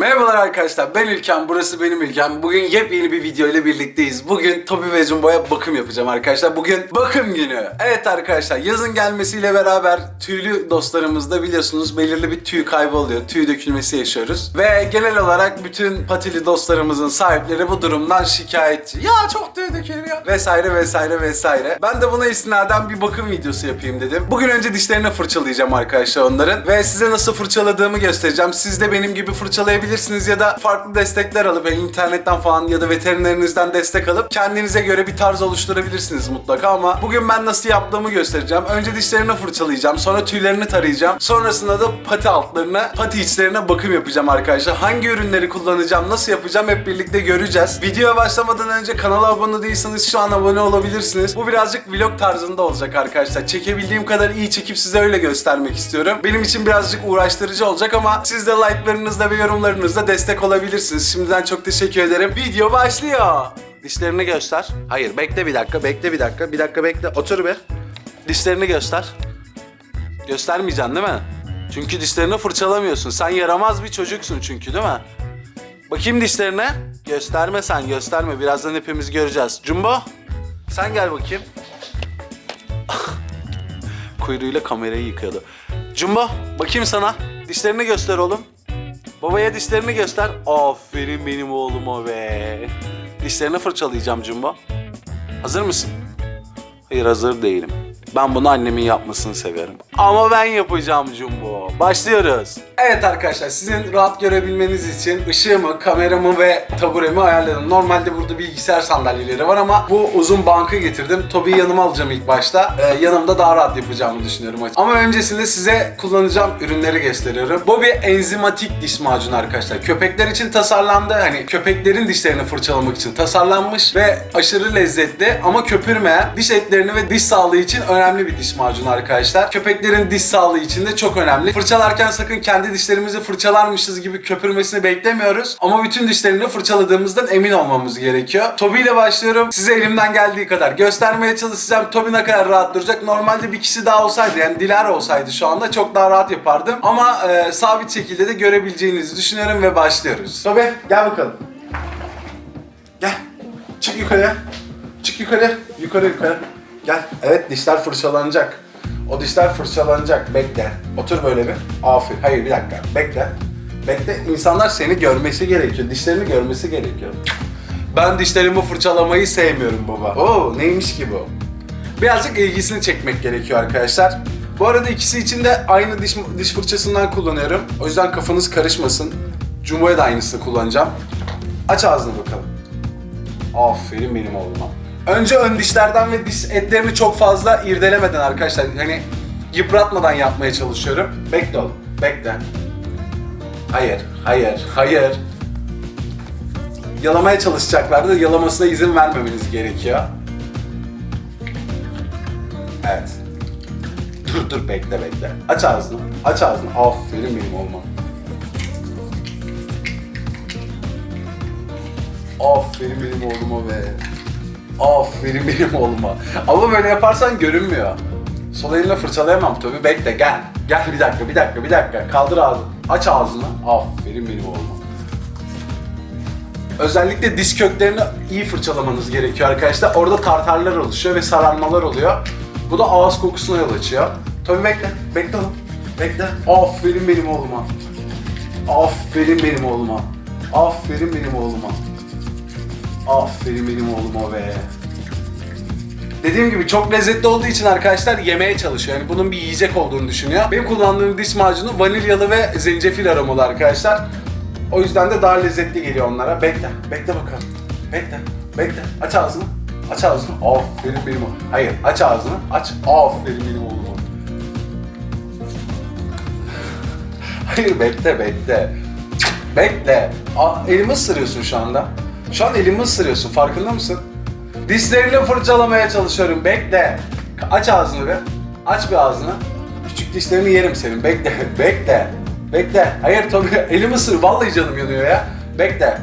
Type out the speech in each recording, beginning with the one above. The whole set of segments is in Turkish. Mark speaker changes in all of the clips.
Speaker 1: Merhabalar arkadaşlar ben İlkem burası benim İlkem. Bugün yepyeni bir video ile birlikteyiz. Bugün Tobi ve Jumbo'ya bakım yapacağım arkadaşlar. Bugün bakım günü. Evet arkadaşlar yazın gelmesiyle beraber tüylü dostlarımızda biliyorsunuz belirli bir tüy kaybı oluyor. Tüy dökülmesi yaşıyoruz. Ve genel olarak bütün patili dostlarımızın sahipleri bu durumdan şikayetçi. Ya çok tüy dökülüyor. Vesaire vesaire vesaire. Ben de buna istinaden bir bakım videosu yapayım dedim. Bugün önce dişlerini fırçalayacağım arkadaşlar onların. Ve size nasıl fırçaladığımı göstereceğim. Siz de benim gibi fırçalayabilirsiniz ya da farklı destekler alıp yani internetten falan ya da veterinerinizden destek alıp kendinize göre bir tarz oluşturabilirsiniz mutlaka ama bugün ben nasıl yaptığımı göstereceğim. Önce dişlerini fırçalayacağım. Sonra tüylerini tarayacağım. Sonrasında da pati altlarına, pati içlerine bakım yapacağım arkadaşlar. Hangi ürünleri kullanacağım, nasıl yapacağım hep birlikte göreceğiz. Videoya başlamadan önce kanala abone değilseniz şu an abone olabilirsiniz. Bu birazcık vlog tarzında olacak arkadaşlar. Çekebildiğim kadar iyi çekip size öyle göstermek istiyorum. Benim için birazcık uğraştırıcı olacak ama siz de like'larınızla ve yorumlarınızla destek olabilirsiniz. Şimdiden çok teşekkür ederim. Video başlıyor. Dişlerini göster. Hayır bekle bir dakika, bekle bir dakika. Bir dakika bekle. Otur bir. Dişlerini göster. Göstermeyeceksin değil mi? Çünkü dişlerini fırçalamıyorsun. Sen yaramaz bir çocuksun çünkü değil mi? Bakayım dişlerine. Gösterme sen gösterme. Birazdan hepimiz göreceğiz. Jumbo sen gel bakayım. Kuyruğuyla kamerayı yıkıyordu. Jumbo bakayım sana. Dişlerini göster oğlum. Babaya dişlerini göster. Aferin benim oğluma be. Dişlerini fırçalayacağım Jumbo. Hazır mısın? Hayır hazır değilim. Ben bunu annemin yapmasını severim. Ama ben yapacağım Jumbo. Başlıyoruz. Evet arkadaşlar sizin rahat görebilmeniz için ışığımı, kameramı ve taburemi ayarladım. Normalde burada bilgisayar sandalyeleri var ama bu uzun bankı getirdim. Tobi'yi yanıma alacağım ilk başta. Ee, yanımda daha rahat yapacağımı düşünüyorum. Ama öncesinde size kullanacağım ürünleri gösteriyorum. Bu bir enzimatik diş macunu arkadaşlar. Köpekler için tasarlandı. Hani köpeklerin dişlerini fırçalamak için tasarlanmış ve aşırı lezzetli ama köpürmeyen diş etlerini ve diş sağlığı için önemli bir diş macunu arkadaşlar. Köpeklerin diş sağlığı için de çok önemli. Fırçalarken sakın kendi dişlerimizi fırçalarmışız gibi köpürmesini beklemiyoruz. Ama bütün dişlerini fırçaladığımızdan emin olmamız gerekiyor. Tobi ile başlıyorum. Size elimden geldiği kadar göstermeye çalışacağım. Tobi ne kadar rahat duracak. Normalde bir kişi daha olsaydı yani Dilara olsaydı şu anda çok daha rahat yapardım. Ama e, sabit şekilde de görebileceğinizi düşünüyorum ve başlıyoruz. Tobi gel bakalım. Gel. Çık yukarıya. Çık yukarı. Yukarı yukarı. Gel. Evet dişler fırçalanacak. O dişler fırçalanacak. Bekle. Otur böyle bir. Aferin. Hayır bir dakika. Bekle. Bekle. İnsanlar seni görmesi gerekiyor. Dişlerini görmesi gerekiyor. Ben dişlerimi fırçalamayı sevmiyorum baba. Oo neymiş ki bu? Birazcık ilgisini çekmek gerekiyor arkadaşlar. Bu arada ikisi için de aynı diş, diş fırçasından kullanıyorum. O yüzden kafanız karışmasın. Jumbo'ya da aynısını kullanacağım. Aç ağzını bakalım. Aferin benim oğluma. Önce ön dişlerden ve diş etlerini çok fazla irdelemeden arkadaşlar hani yıpratmadan yapmaya çalışıyorum. Bekle oğlum, bekle. Hayır, hayır, hayır. Yalamaya çalışacaklardı. Yalamasına izin vermemeniz gerekiyor. Evet. Dur dur bekle bekle. Aç ağzını. Aç ağzını. Aferin benim oğluma. Aferin benim oğluma be. Aferin benim oğluma. Ama böyle yaparsan görünmüyor. Sol elinle fırçalayamam tabii. Bekle gel. Gel bir dakika, bir dakika, bir dakika. Kaldır ağzını. Aç ağzını. Aferin benim oğluma. Özellikle diş köklerini iyi fırçalamanız gerekiyor arkadaşlar. Orada tartarlar oluşuyor ve sararmalar oluyor. Bu da ağız kokusuna yol açıyor. Tabii bekle. Bekle oğlum. Bekle. Aferin benim oğluma. Aferin benim oğluma. Aferin benim oğluma. Aferin benim oğluma be. Dediğim gibi çok lezzetli olduğu için arkadaşlar yemeye çalışıyor. Yani bunun bir yiyecek olduğunu düşünüyor. Benim kullandığım diş macunu vanilyalı ve zencefil aromalı arkadaşlar. O yüzden de daha lezzetli geliyor onlara. Bekle, bekle bakalım. Bekle, bekle. Aç ağzını. Aç ağzını. Aferin benim oğlum. Hayır, aç ağzını. Aç. Aferin benim oğluma. Hayır, bekle, bekle. Bekle. Aa, elimi ısırıyorsun şu anda. Şu an elimi ısırıyorsun. Farkında mısın? Dişlerini fırçalamaya çalışıyorum. Bekle. Aç ağzını bir. Aç bir ağzını. Küçük dişlerini yerim senin. Bekle. Bekle. Bekle. Hayır tabii. Elimi ısır. Vallahi canım yanıyor ya. Bekle.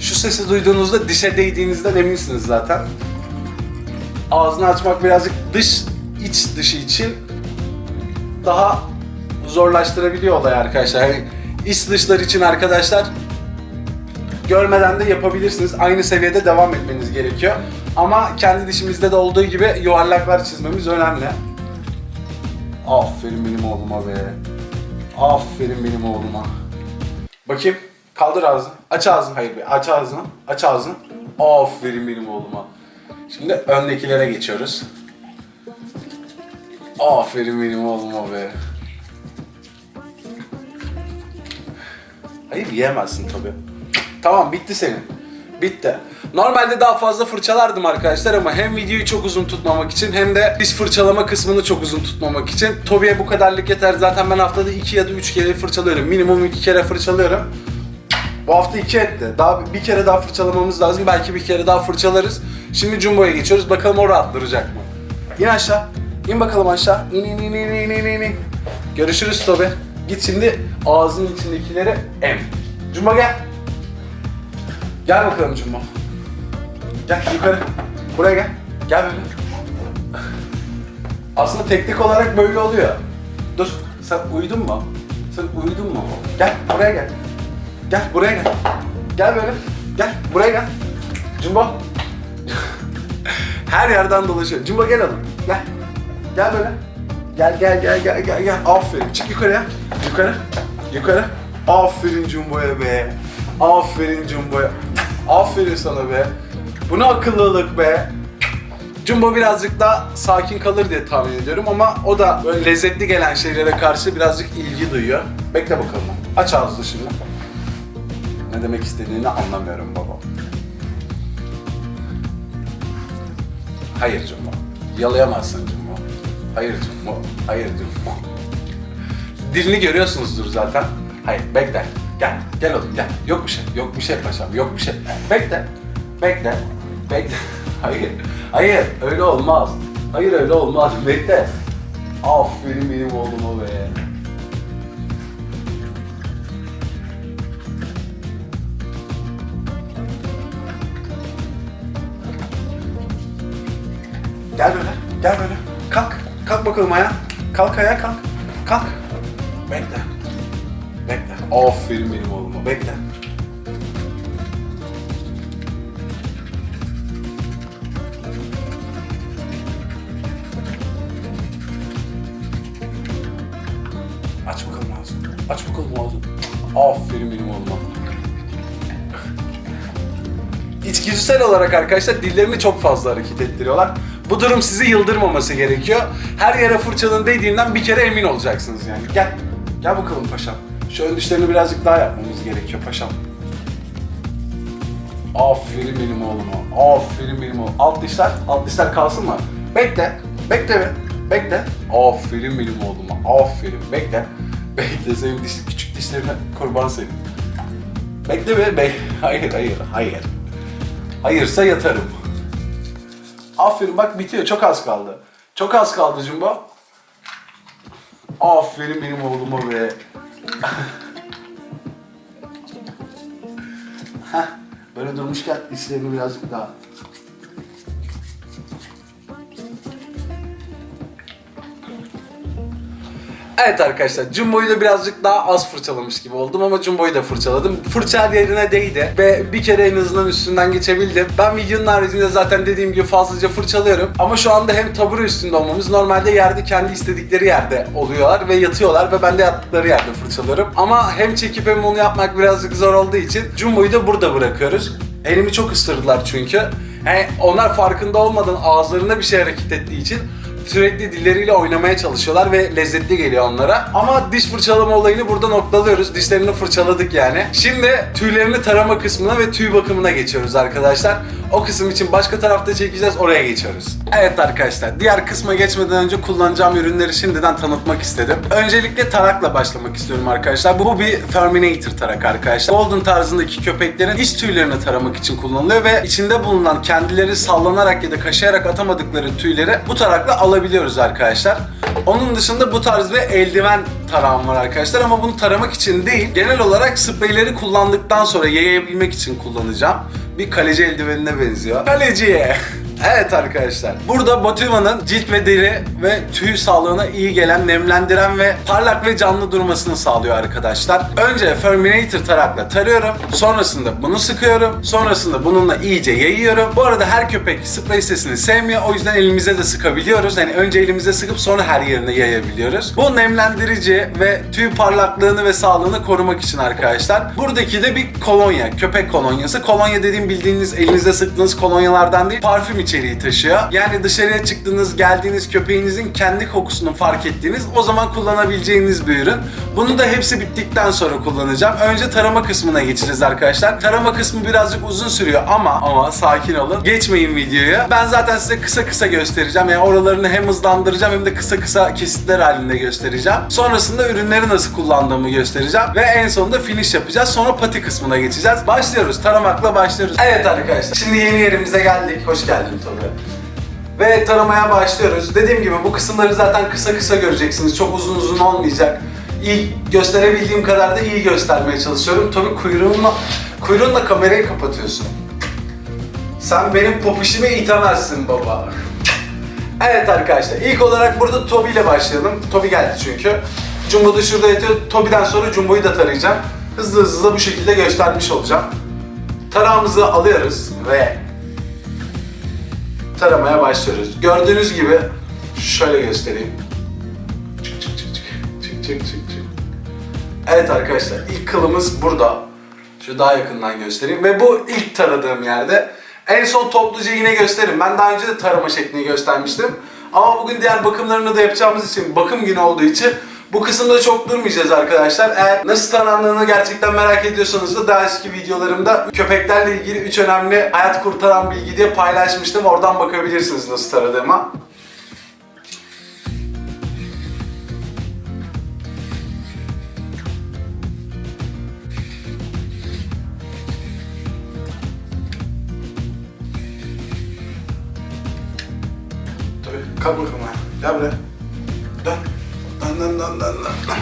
Speaker 1: Şu sesi duyduğunuzda dişe değdiğinizden eminsiniz zaten. ağzını açmak birazcık dış iç dışı için daha zorlaştırabiliyor olay arkadaşlar. Yani iç dışlar için arkadaşlar görmeden de yapabilirsiniz. Aynı seviyede devam etmeniz gerekiyor. Ama kendi dişimizde de olduğu gibi yuvarlaklar çizmemiz önemli. Aferin benim oğluma be. Aferin benim oğluma. Bakayım. Kaldır ağzını. Aç ağzını. Hayır be. Aç ağzını. Aç ağzını. Aferin benim oğluma. Şimdi öndekilere geçiyoruz. Aferin benim oğluma be. Hayır yiyemezsin tabii. Tamam bitti senin. Bitti. Normalde daha fazla fırçalardım arkadaşlar ama hem videoyu çok uzun tutmamak için hem de diş fırçalama kısmını çok uzun tutmamak için Tobi'ye bu kadarlık yeter. Zaten ben haftada 2 ya da 3 kere fırçalıyorum. Minimum 2 kere fırçalıyorum. Bu hafta 2 etti. Daha bir kere daha fırçalamamız lazım. Belki bir kere daha fırçalarız. Şimdi Jumbo'ya geçiyoruz. Bakalım o rahatlayacak mı? İn aşağı. İn bakalım aşağı. İn in in in in in in. Görüşürüz Tobi. Git şimdi ağzının içindekileri em. Jumbo gel. Gel bakalım Jumbo. Gel yukarı. Buraya gel. Gel böyle. Aslında teknik olarak böyle oluyor. Dur. Sen uyudun mu? Sen uyudun mu? Gel buraya gel. Gel buraya gel. Gel böyle. Gel buraya gel. Jumbo. Her yerden dolaşıyor. Jumbo gel oğlum. Gel. Gel böyle. Gel gel gel gel gel gel. Aferin. Çık yukarıya. Yukarı. Yukarı. Aferin Jumbo'ya be. Aferin Jumbo'ya. Aferin sana be. Bu ne akıllılık be. Jumbo birazcık daha sakin kalır diye tahmin ediyorum ama o da böyle lezzetli gelen şeylere karşı birazcık ilgi duyuyor. Bekle bakalım. Aç ağzını şimdi. Ne demek istediğini anlamıyorum baba. Hayır Jumbo. Yalayamazsın Jumbo. Hayır Jumbo. Hayır Jumbo. Dilini görüyorsunuzdur zaten. Hayır bekle. Gel. Gel oğlum gel. Yok bir şey. Yok bir şey paşam. Yok bir şey. Bekle. Bekle. Bekle. Hayır. Hayır. Öyle olmaz. Hayır öyle olmaz. Bekle. Aferin benim oğluma be. Gel böyle. Gel böyle. Kalk. Bakalım ayağa. Kalk ayağa kalk. Kalk. Bekle. Bekle. Aferin benim oğluma. Bekle. Aç bakalım ağzını. Aç bakalım ağzını. Aferin benim oğluma. İçgüdüsel olarak arkadaşlar dillerini çok fazla hareket ettiriyorlar. Bu durum sizi yıldırmaması gerekiyor. Her yere fırçanın değdiğinden bir kere emin olacaksınız yani. Gel. Gel bakalım paşam. Şu ön dişlerini birazcık daha yapmamız gerekiyor paşam. Aferin benim oğluma. Aferin benim oğlum. Alt dişler, alt dişler kalsın mı? Bekle. Bekle be. Bekle. Aferin benim oğluma. Aferin. Bekle. Bekle senin diş, küçük dişlerine kurban senin. Bekle be. Be hayır, hayır, hayır. Hayırsa yatarım. Aferin bak bitiyor. Çok az kaldı. Çok az kaldı Jumbo. Aferin benim oğluma be. Heh, böyle durmuşken dişlerini birazcık daha. Evet arkadaşlar Jumbo'yu da birazcık daha az fırçalamış gibi oldum ama Jumbo'yu da fırçaladım. Fırça yerine değdi ve bir kere en azından üstünden geçebildim. Ben videonun haricinde zaten dediğim gibi fazlaca fırçalıyorum. Ama şu anda hem tabure üstünde olmamız normalde yerde kendi istedikleri yerde oluyorlar ve yatıyorlar ve ben de yattıkları yerde fırçalıyorum. Ama hem çekip hem onu yapmak birazcık zor olduğu için Jumbo'yu da burada bırakıyoruz. Elimi çok ısırdılar çünkü. Yani onlar farkında olmadan ağızlarında bir şey hareket ettiği için sürekli dilleriyle oynamaya çalışıyorlar ve lezzetli geliyor onlara. Ama diş fırçalama olayını burada noktalıyoruz. Dişlerini fırçaladık yani. Şimdi tüylerini tarama kısmına ve tüy bakımına geçiyoruz arkadaşlar. O kısım için başka tarafta çekeceğiz, oraya geçiyoruz. Evet arkadaşlar, diğer kısma geçmeden önce kullanacağım ürünleri şimdiden tanıtmak istedim. Öncelikle tarakla başlamak istiyorum arkadaşlar. Bu bir Terminator tarak arkadaşlar. Golden tarzındaki köpeklerin iç tüylerini taramak için kullanılıyor ve içinde bulunan kendileri sallanarak ya da kaşıyarak atamadıkları tüyleri bu tarakla alabiliyoruz arkadaşlar. Onun dışında bu tarz bir eldiven tarağım var arkadaşlar ama bunu taramak için değil, genel olarak spreyleri kullandıktan sonra yayabilmek için kullanacağım. Bir kaleci eldivenine benziyor. Kaleciye! Evet arkadaşlar. Burada Motiva'nın cilt ve deri ve tüy sağlığına iyi gelen, nemlendiren ve parlak ve canlı durmasını sağlıyor arkadaşlar. Önce Ferminator tarakla tarıyorum. Sonrasında bunu sıkıyorum. Sonrasında bununla iyice yayıyorum. Bu arada her köpek sprey sesini sevmiyor. O yüzden elimize de sıkabiliyoruz. Yani önce elimize sıkıp sonra her yerine yayabiliyoruz. Bu nemlendirici ve tüy parlaklığını ve sağlığını korumak için arkadaşlar. Buradaki de bir kolonya. Köpek kolonyası. Kolonya dediğim bildiğiniz elinizde sıktığınız kolonyalardan değil. Parfüm içeriği taşıyor. Yani dışarıya çıktığınız, geldiğiniz köpeğinizin kendi kokusunu fark ettiğiniz o zaman kullanabileceğiniz bir ürün. Bunu da hepsi bittikten sonra kullanacağım. Önce tarama kısmına geçeceğiz arkadaşlar. Tarama kısmı birazcık uzun sürüyor ama ama sakin olun. Geçmeyin videoya. Ben zaten size kısa kısa göstereceğim. Yani oralarını hem hızlandıracağım hem de kısa kısa kesitler halinde göstereceğim. Sonrasında ürünleri nasıl kullandığımı göstereceğim. Ve en sonunda finish yapacağız. Sonra pati kısmına geçeceğiz. Başlıyoruz. Taramakla başlıyoruz. Evet arkadaşlar. Şimdi yeni yerimize geldik. Hoş geldin Tobi. Ve taramaya başlıyoruz. Dediğim gibi bu kısımları zaten kısa kısa göreceksiniz. Çok uzun uzun olmayacak. İyi gösterebildiğim kadar da iyi göstermeye çalışıyorum. Tabii kuyruğunla, kuyruğunla kamerayı kapatıyorsun. Sen benim popişimi itemezsin baba. Evet arkadaşlar ilk olarak burada Tobi ile başlayalım. Tobi geldi çünkü. Jumbo da şurada yatıyor. Tobi'den sonra Jumbo'yu da tarayacağım. Hızlı hızlı da bu şekilde göstermiş olacağım. Tarağımızı alıyoruz ve taramaya başlıyoruz. Gördüğünüz gibi şöyle göstereyim. Çık çık çık çık. Çık çık çık çık. Evet arkadaşlar ilk kılımız burada. Şu daha yakından göstereyim ve bu ilk taradığım yerde. En son topluca yine gösteririm. Ben daha önce de tarama şeklini göstermiştim. Ama bugün diğer bakımlarını da yapacağımız için bakım günü olduğu için bu kısımda çok durmayacağız arkadaşlar. Eğer nasıl taranlandığını gerçekten merak ediyorsanız da daha eski videolarımda köpeklerle ilgili 3 önemli hayat kurtaran bilgi diye paylaşmıştım. Oradan bakabilirsiniz nasıl taradığıma. Kalk bakalım ha. Gel buraya. Dön. Dön dön dön dön dön. dön.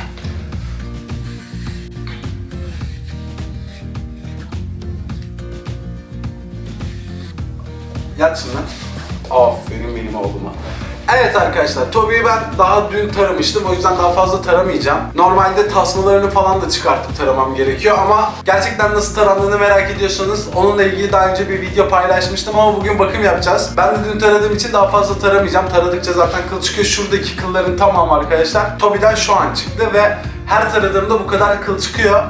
Speaker 1: Yat şimdi. Aferin benim oğluma. Evet arkadaşlar, Toby'yi ben daha dün taramıştım. O yüzden daha fazla taramayacağım. Normalde tasmalarını falan da çıkartıp taramam gerekiyor ama gerçekten nasıl tarandığını merak ediyorsanız onunla ilgili daha önce bir video paylaşmıştım ama bugün bakım yapacağız. Ben de dün taradığım için daha fazla taramayacağım. Taradıkça zaten kıl çıkıyor. Şuradaki kılların tamamı arkadaşlar Toby'den şu an çıktı ve her taradığımda bu kadar kıl çıkıyor.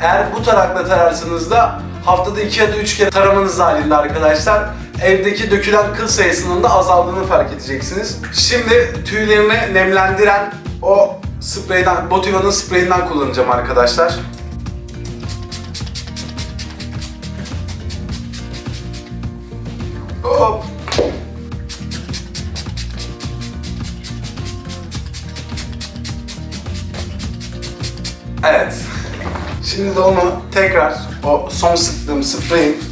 Speaker 1: Eğer bu tarakla tararsanız da haftada 2 ya da 3 kere taramanız halinde arkadaşlar evdeki dökülen kıl sayısının da azaldığını fark edeceksiniz. Şimdi tüylerini nemlendiren o spreyden, Motiva'nın spreyinden kullanacağım arkadaşlar. Hop. Evet. Şimdi de onu tekrar o son sıktığım spreyin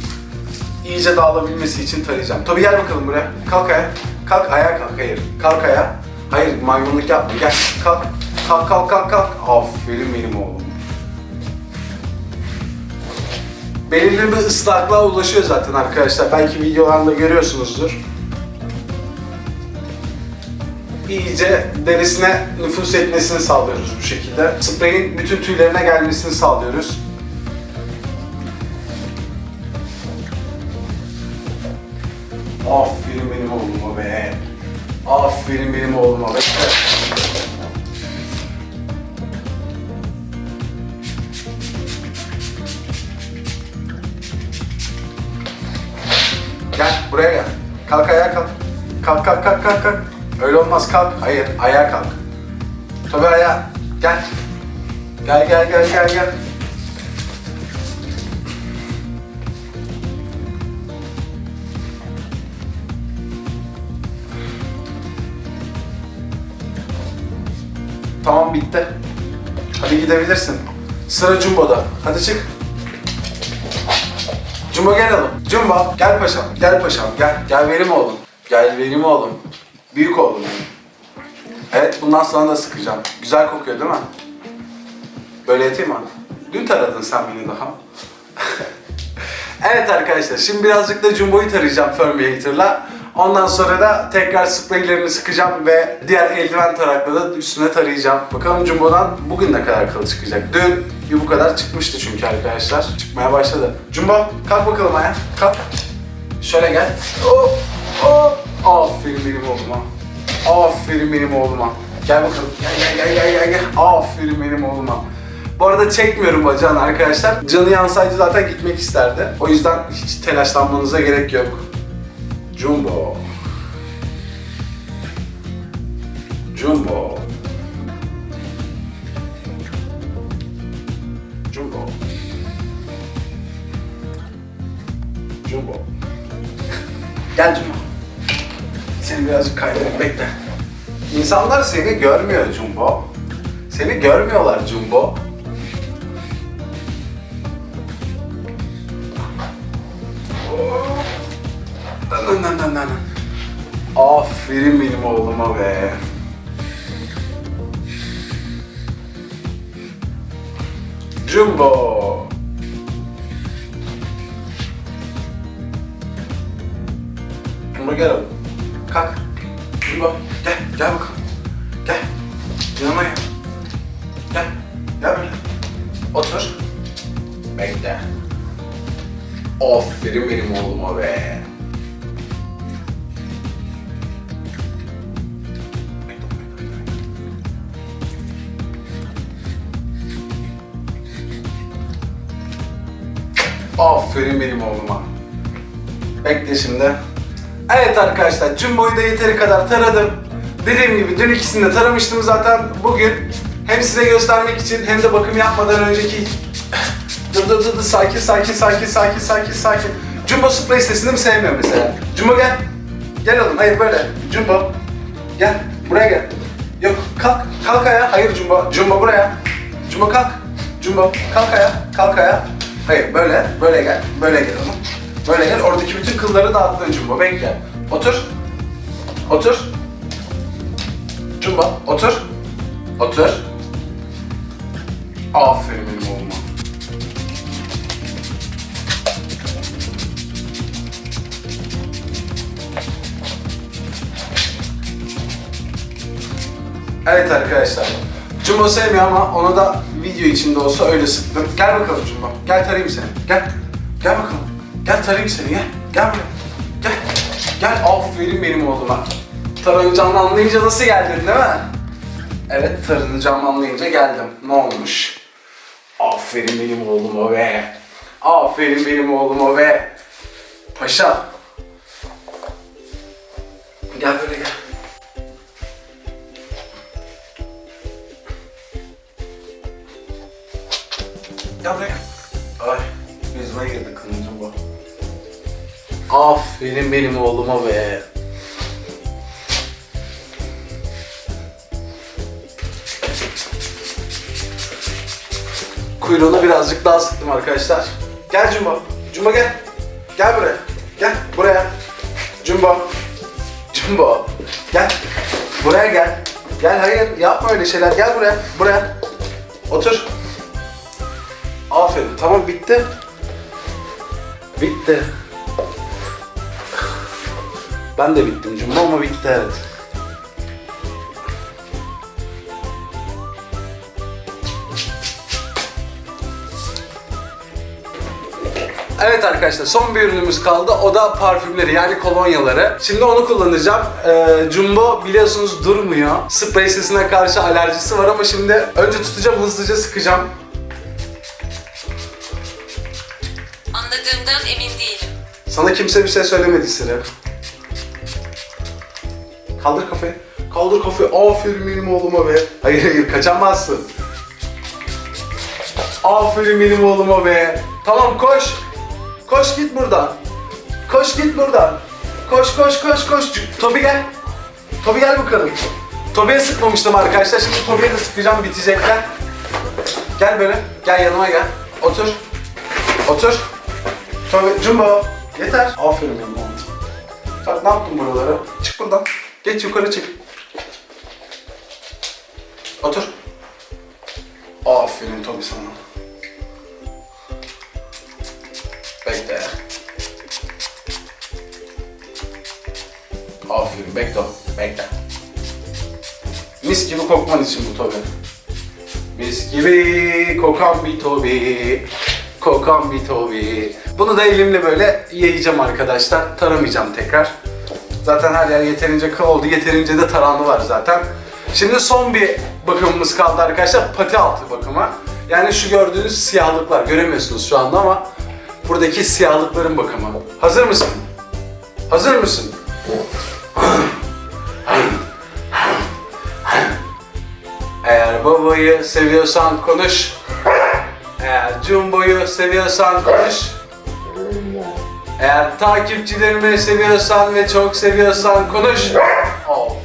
Speaker 1: iyice dağılabilmesi için tarayacağım. Tobi gel bakalım buraya. Kalk ayağa. Kalk ayağa kalk. Hayır. Kalk ayağa. Hayır maymunluk yapma. Gel. Kalk. Kalk kalk kalk kalk. Aferin benim oğlum. Belirli bir ıslaklığa ulaşıyor zaten arkadaşlar. Belki videolarında görüyorsunuzdur. İyice derisine nüfus etmesini sağlıyoruz bu şekilde. Spreyin bütün tüylerine gelmesini sağlıyoruz. Aferin benim oğluma. Gel buraya gel. Kalk ayağa kalk. Kalk kalk kalk kalk kalk. Öyle olmaz kalk. Hayır ayağa kalk. Tabii ayağa. Gel. Gel gel gel gel gel. Tamam bitti. Hadi gidebilirsin. Sıra Jumbo'da. Hadi çık. Jumbo gel oğlum. Jumbo gel paşam. Gel paşam. Gel. Gel benim oğlum. Gel benim oğlum. Büyük oğlum. Evet bundan sonra da sıkacağım. Güzel kokuyor değil mi? Böyle yatayım mı? Dün taradın sen beni daha. evet arkadaşlar şimdi birazcık da Jumbo'yu tarayacağım Fermiator'la. Ondan sonra da tekrar spreylerini sıkacağım ve diğer eldiven tarakla da üstüne tarayacağım. Bakalım Jumbo'dan bugün ne kadar kıl çıkacak. Dün bir bu kadar çıkmıştı çünkü arkadaşlar. Çıkmaya başladı. Jumbo kalk bakalım ayağa. Kalk. Şöyle gel. Hop hop. Aferin benim oğluma. Aferin benim oğluma. Gel bakalım. Gel gel gel gel gel. gel. Aferin benim oğluma. Bu arada çekmiyorum bacağını arkadaşlar. Canı yansaydı zaten gitmek isterdi. O yüzden hiç telaşlanmanıza gerek yok. Jumbo. Jumbo. Jumbo. Jumbo. Gel Jumbo. Seni birazcık kaydırayım bekle. İnsanlar seni görmüyor Jumbo. Seni görmüyorlar Jumbo. Nan nan nan nan. Aferin benim oğluma be. Jumbo. Jumbo gel oğlum. Kalk. Jumbo gel. Gel bakalım. Gel. Yanıma gel. Gel. Gel böyle. Otur. Bekle. Aferin benim oğluma be. Aferin benim oğluma. Bekle şimdi. Evet arkadaşlar, Jumbo'yu da yeteri kadar taradım. Dediğim gibi dün ikisini de taramıştım zaten. Bugün hem size göstermek için hem de bakım yapmadan önceki... Dur dur dur, dur. sakin sakin sakin sakin sakin sakin. Jumbo sprey sesini mi sevmiyor mesela? Jumbo gel. Gel oğlum, hayır böyle. Jumbo. Gel, buraya gel. Yok, kalk, kalk ayağa. Hayır Jumbo, Jumbo buraya. Jumbo kalk. Jumbo, kalk ayağa, kalk ayağa. Hayır, böyle, böyle gel, böyle gel oğlum. Böyle gel, oradaki bütün kılları dağıttın Jumbo, bekle. Otur. Otur. Jumbo, otur. Otur. Aferin benim oğluma. Evet arkadaşlar. Jumbo sevmiyor ama ona da video içinde olsa öyle sıktım. Gel bakalım Jumbo. Gel tarayayım seni. Gel. Gel bakalım. Gel tarayayım seni. Gel. Gel buraya. Gel. Gel. Aferin benim oğluma. Taranacağını anlayınca nasıl geldin değil mi? Evet taranacağımı anlayınca geldim. Ne olmuş? Aferin benim oğluma be. Aferin benim oğluma be. Paşa. Gel böyle gel. Gel buraya. Ay, yüzüme girdi kılıncım bu. Aferin benim oğluma be. Kuyruğunu birazcık daha sıktım arkadaşlar. Gel Cumba. Cumba gel. Gel buraya. Gel buraya. Cumba. Cumba. Gel. Buraya gel. Gel hayır yapma öyle şeyler. Gel buraya. Buraya. Otur. Aferin. Tamam bitti. Bitti. Ben de bittim Cumba ama bitti evet. Evet arkadaşlar son bir ürünümüz kaldı. O da parfümleri yani kolonyaları. Şimdi onu kullanacağım. Ee, Jumbo biliyorsunuz durmuyor. Sprey sesine karşı alerjisi var ama şimdi önce tutacağım hızlıca sıkacağım.
Speaker 2: Anladığımdan emin değilim.
Speaker 1: Sana kimse bir şey söylemedi Sire. Kaldır kafayı. Kaldır kafayı. Aferin benim oğluma be. Hayır hayır kaçamazsın. Aferin benim oğluma be. Tamam koş. Koş git buradan. Koş git buradan. Koş koş koş koş. Tobi gel. Tobi gel bakalım. Tobi'ye sıkmamıştım arkadaşlar. Şimdi Tobi'ye de sıkacağım bitecekler. Gel böyle. Gel yanıma gel. Otur. Otur. Tobi, Jumbo. Yeter. Aferin benim oğlum. Bak ne yaptın buralara? Çık buradan. Geç yukarı çık. Otur. Aferin Tobi sana. Bekle. Aferin bekle bekle. Mis gibi kokman için bu Tobi. Mis gibi kokan bir Tobi. Kokan bir Tobi. Bunu da elimle böyle yayacağım arkadaşlar. Taramayacağım tekrar. Zaten her yer yeterince kıl oldu. Yeterince de taranlı var zaten. Şimdi son bir bakımımız kaldı arkadaşlar. Pati altı bakımı. Yani şu gördüğünüz siyahlıklar. Göremiyorsunuz şu anda ama buradaki siyahlıkların bakımı. Hazır mısın? Hazır mısın? Eğer babayı seviyorsan konuş. Eğer Jumbo'yu seviyorsan konuş. Eğer takipçilerimi seviyorsan ve çok seviyorsan konuş. Oh.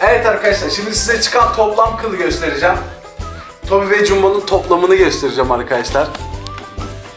Speaker 1: Evet arkadaşlar şimdi size çıkan toplam kılı göstereceğim. Tommy ve Jumbo'nun toplamını göstereceğim arkadaşlar.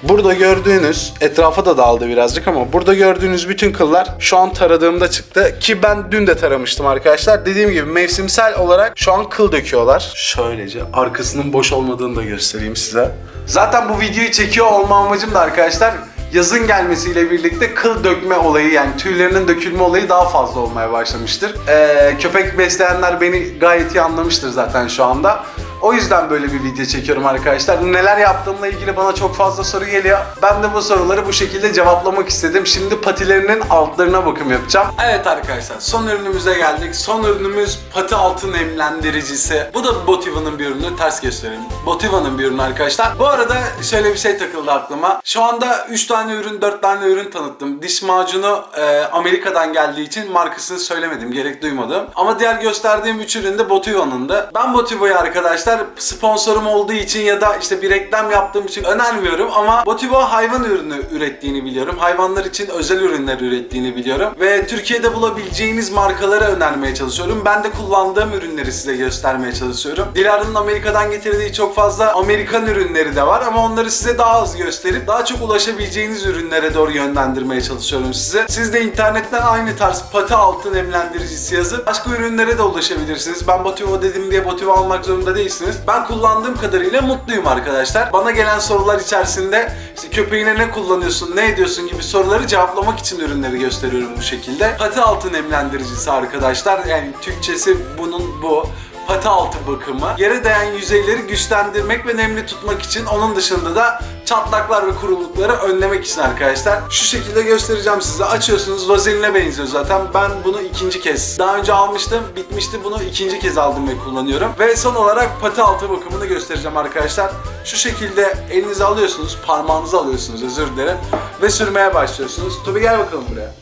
Speaker 1: Burada gördüğünüz, etrafa da dağıldı birazcık ama burada gördüğünüz bütün kıllar şu an taradığımda çıktı. Ki ben dün de taramıştım arkadaşlar. Dediğim gibi mevsimsel olarak şu an kıl döküyorlar. Şöylece arkasının boş olmadığını da göstereyim size. Zaten bu videoyu çekiyor olma amacım da arkadaşlar yazın gelmesiyle birlikte kıl dökme olayı yani tüylerinin dökülme olayı daha fazla olmaya başlamıştır. Ee, köpek besleyenler beni gayet iyi anlamıştır zaten şu anda. O yüzden böyle bir video çekiyorum arkadaşlar. Neler yaptığımla ilgili bana çok fazla soru geliyor. Ben de bu soruları bu şekilde cevaplamak istedim. Şimdi patilerinin altlarına bakım yapacağım. Evet arkadaşlar son ürünümüze geldik. Son ürünümüz pati altı nemlendiricisi. Bu da Botiva'nın bir ürünü. Ters göstereyim. Botiva'nın bir ürünü arkadaşlar. Bu arada şöyle bir şey takıldı aklıma. Şu anda 3 tane ürün, 4 tane ürün tanıttım. Diş macunu e, Amerika'dan geldiği için markasını söylemedim. Gerek duymadım. Ama diğer gösterdiğim 3 ürün de Botiva'nın da. Ben Botiva'yı arkadaşlar sponsorum olduğu için ya da işte bir reklam yaptığım için önermiyorum ama Botiva hayvan ürünü ürettiğini biliyorum. Hayvanlar için özel ürünler ürettiğini biliyorum. Ve Türkiye'de bulabileceğiniz markalara önermeye çalışıyorum. Ben de kullandığım ürünleri size göstermeye çalışıyorum. Dilara'nın Amerika'dan getirdiği çok fazla Amerikan ürünleri de var ama onları size daha az gösterip daha çok ulaşabileceğiniz ürünlere doğru yönlendirmeye çalışıyorum size. Siz de internetten aynı tarz pati altı nemlendiricisi yazıp başka ürünlere de ulaşabilirsiniz. Ben Botiva dedim diye Botiva almak zorunda değilsiniz. Ben kullandığım kadarıyla mutluyum arkadaşlar. Bana gelen sorular içerisinde işte köpeğine ne kullanıyorsun, ne ediyorsun gibi soruları cevaplamak için ürünleri gösteriyorum bu şekilde. Pati altı nemlendiricisi arkadaşlar. Yani Türkçesi bunun bu pati altı bakımı. Yere değen yüzeyleri güçlendirmek ve nemli tutmak için onun dışında da çatlaklar ve kurulukları önlemek için arkadaşlar. Şu şekilde göstereceğim size. Açıyorsunuz vazeline benziyor zaten. Ben bunu ikinci kez. Daha önce almıştım. Bitmişti. Bunu ikinci kez aldım ve kullanıyorum. Ve son olarak pati altı bakımını göstereceğim arkadaşlar. Şu şekilde elinize alıyorsunuz. Parmağınızı alıyorsunuz özür dilerim. Ve sürmeye başlıyorsunuz. Tobi gel bakalım buraya.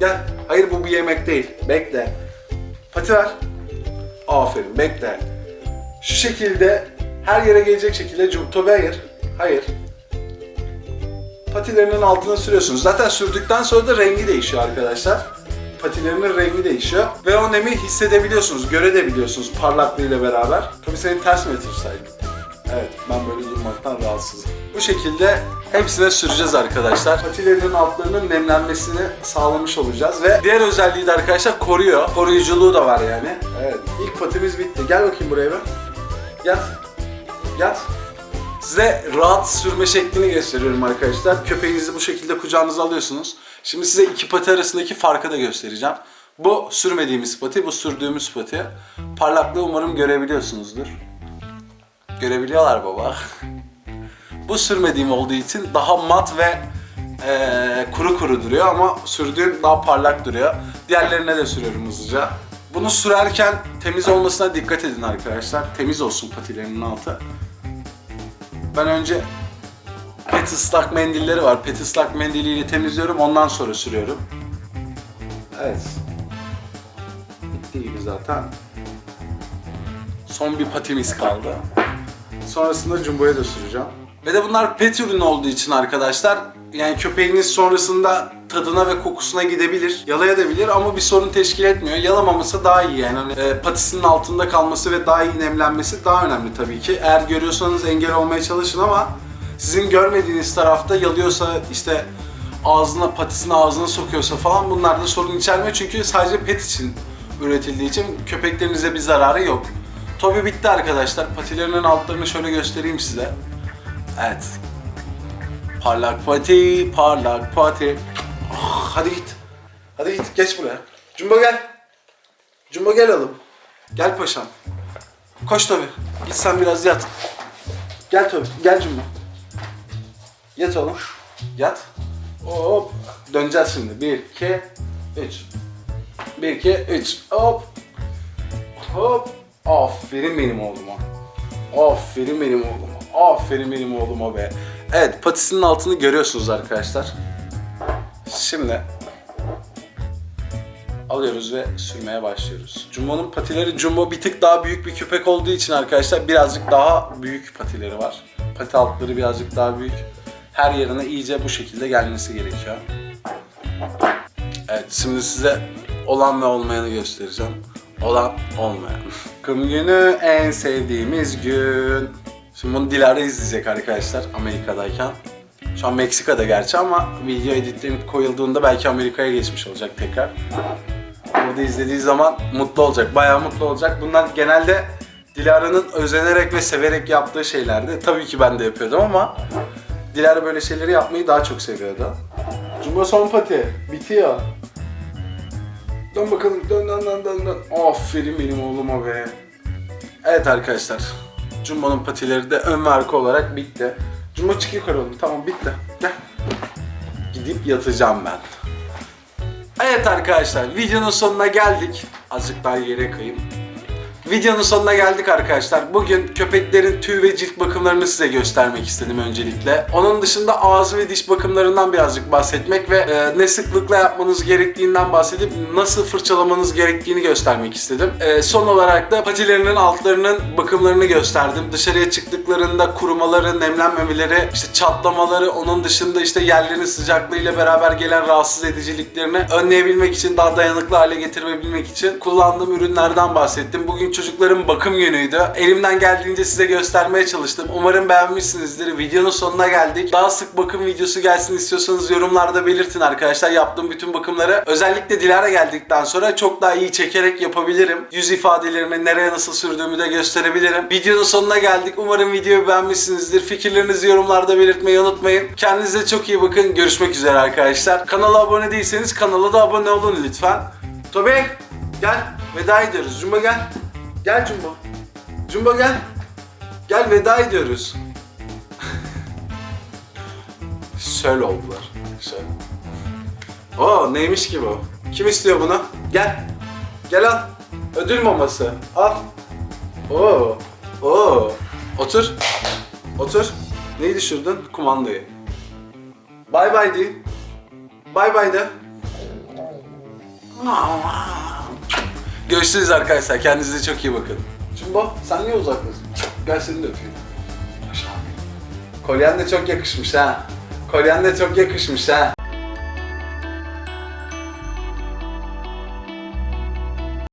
Speaker 1: Gel. Hayır bu bir yemek değil. Bekle. Pati ver. Aferin bekle. Şu şekilde her yere gelecek şekilde Tobi hayır. Hayır. Patilerinin altına sürüyorsunuz. Zaten sürdükten sonra da rengi değişiyor arkadaşlar. Patilerinin rengi değişiyor. Ve o nemi hissedebiliyorsunuz, görebiliyorsunuz parlaklığıyla beraber. Tabii seni ters mi yatırsaydım? Evet, ben böyle durmaktan rahatsızım. Bu şekilde hepsine süreceğiz arkadaşlar. Patilerinin altlarının nemlenmesini sağlamış olacağız ve diğer özelliği de arkadaşlar koruyor. Koruyuculuğu da var yani. Evet, ilk patimiz bitti. Gel bakayım buraya bir. Yat. Yat. Size rahat sürme şeklini gösteriyorum arkadaşlar. Köpeğinizi bu şekilde kucağınıza alıyorsunuz. Şimdi size iki pati arasındaki farkı da göstereceğim. Bu sürmediğimiz pati, bu sürdüğümüz pati. Parlaklığı umarım görebiliyorsunuzdur. Görebiliyorlar baba. bu sürmediğim olduğu için daha mat ve eee, kuru kuru duruyor ama sürdüğüm daha parlak duruyor. Diğerlerine de sürüyorum hızlıca. Bunu sürerken temiz olmasına dikkat edin arkadaşlar. Temiz olsun patilerinin altı. Ben önce pet ıslak mendilleri var. Pet ıslak mendiliyle temizliyorum. Ondan sonra sürüyorum. Evet. Bitti gibi zaten. Son bir patimiz kaldı. Sonrasında Jumbo'ya da süreceğim. Ve de bunlar pet ürünü olduğu için arkadaşlar yani köpeğiniz sonrasında tadına ve kokusuna gidebilir, yalayabilir ama bir sorun teşkil etmiyor. Yalamaması daha iyi yani. Hani, e, patisinin altında kalması ve daha iyi nemlenmesi daha önemli tabii ki. Eğer görüyorsanız engel olmaya çalışın ama sizin görmediğiniz tarafta yalıyorsa işte ağzına patisini ağzına sokuyorsa falan bunlar da sorun içermiyor çünkü sadece pet için üretildiği için köpeklerinize bir zararı yok. Tobi bitti arkadaşlar. Patilerinin altlarını şöyle göstereyim size. Evet. Parlak pati, parlak pati. Oh. hadi git. Hadi git geç buraya. Cumba gel. Cumba gel oğlum. Gel paşam. Koş Tobi. Git sen biraz yat. Gel Tobi. Gel Cumba. Yat oğlum. Yat. Hop. Döneceğiz şimdi. 1, 2, 3. 1, 2, 3. Hop. Hop. Aferin benim oğluma. Aferin benim oğluma. Aferin benim oğluma be. Evet patisinin altını görüyorsunuz arkadaşlar. Şimdi alıyoruz ve sürmeye başlıyoruz. Jumbo'nun patileri Jumbo bir tık daha büyük bir köpek olduğu için arkadaşlar birazcık daha büyük patileri var. Pati altları birazcık daha büyük. Her yerine iyice bu şekilde gelmesi gerekiyor. Evet şimdi size olan ve olmayanı göstereceğim. Olan olmayan. Kum günü en sevdiğimiz gün. Şimdi bunu Dilara izleyecek arkadaşlar Amerika'dayken. Şu an Meksika'da gerçi ama video editlenip koyulduğunda belki Amerika'ya geçmiş olacak tekrar. Burada izlediği zaman mutlu olacak, bayağı mutlu olacak. Bunlar genelde Dilara'nın özenerek ve severek yaptığı şeylerdi. Tabii ki ben de yapıyordum ama Dilara böyle şeyleri yapmayı daha çok seviyordu. Jumbo son pati, bitiyor. Dön bakalım, dön dön dön dön. Aferin benim oğluma be. Evet arkadaşlar, Jumbo'nun patileri de ön ve olarak bitti. Jumbo çık yukarı oğlum, tamam bitti. Gidip yatacağım ben. Evet arkadaşlar videonun sonuna geldik. Azıcık daha yere kayayım. Videonun sonuna geldik arkadaşlar. Bugün köpeklerin tüy ve cilt bakımlarını size göstermek istedim öncelikle. Onun dışında ağız ve diş bakımlarından birazcık bahsetmek ve e, ne sıklıkla yapmanız gerektiğinden bahsedip nasıl fırçalamanız gerektiğini göstermek istedim. E, son olarak da patilerinin altlarının bakımlarını gösterdim. Dışarıya çıktıklarında kurumaları, nemlenmemeleri, işte çatlamaları, onun dışında işte yerlerin sıcaklığıyla beraber gelen rahatsız ediciliklerini önleyebilmek için, daha dayanıklı hale getirebilmek için kullandığım ürünlerden bahsettim. Bugün çocukların bakım günüydü. Elimden geldiğince size göstermeye çalıştım. Umarım beğenmişsinizdir. Videonun sonuna geldik. Daha sık bakım videosu gelsin istiyorsanız yorumlarda belirtin arkadaşlar. Yaptığım bütün bakımları özellikle Dilara geldikten sonra çok daha iyi çekerek yapabilirim. Yüz ifadelerimi nereye nasıl sürdüğümü de gösterebilirim. Videonun sonuna geldik. Umarım videoyu beğenmişsinizdir. Fikirlerinizi yorumlarda belirtmeyi unutmayın. Kendinize çok iyi bakın. Görüşmek üzere arkadaşlar. Kanala abone değilseniz kanala da abone olun lütfen. Tobi gel. Veda ediyoruz. Cumba gel. Gel Cumba. Cumba gel. Gel veda ediyoruz. Söl oldular. Söl. Oo neymiş ki bu? Kim istiyor bunu? Gel. Gel al. Ödül maması. Al. Oo. Oo. Otur. Otur. Neyi düşürdün? Kumandayı. Bay bay de. Bay bay de. Görüşürüz arkadaşlar. Kendinize çok iyi bakın. Cumbo sen niye uzaktasın? Gel seni de öpeyim. Kolyen de çok yakışmış ha. Kolyen de çok yakışmış ha.